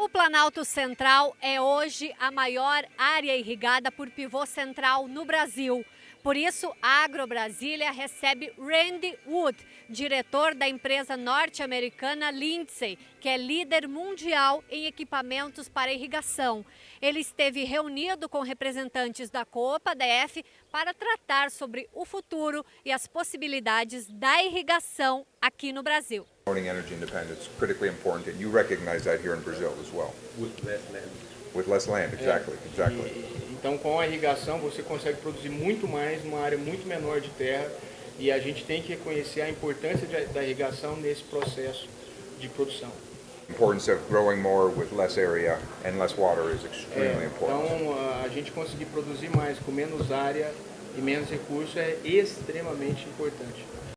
O Planalto Central é hoje a maior área irrigada por pivô central no Brasil. Por isso, a AgroBrasília recebe Randy Wood, diretor da empresa norte-americana Lindsay, que é líder mundial em equipamentos para irrigação. Ele esteve reunido com representantes da Copa DF para tratar sobre o futuro e as possibilidades da irrigação aqui no Brasil. Energy independence critically important, and you recognize that here in Brazil as well. with less land. With less land, exactly, exactly. E- então, com a irrigação, você consegue produzir muito mais numa área muito menor de terra e a gente tem que reconhecer a importância de- da irrigação nesse processo de produção. Importance of growing more with less area and less water is É, extremely important. então, a- a gente conseguir produzir mais com menos área e menos recurso é extremamente importante.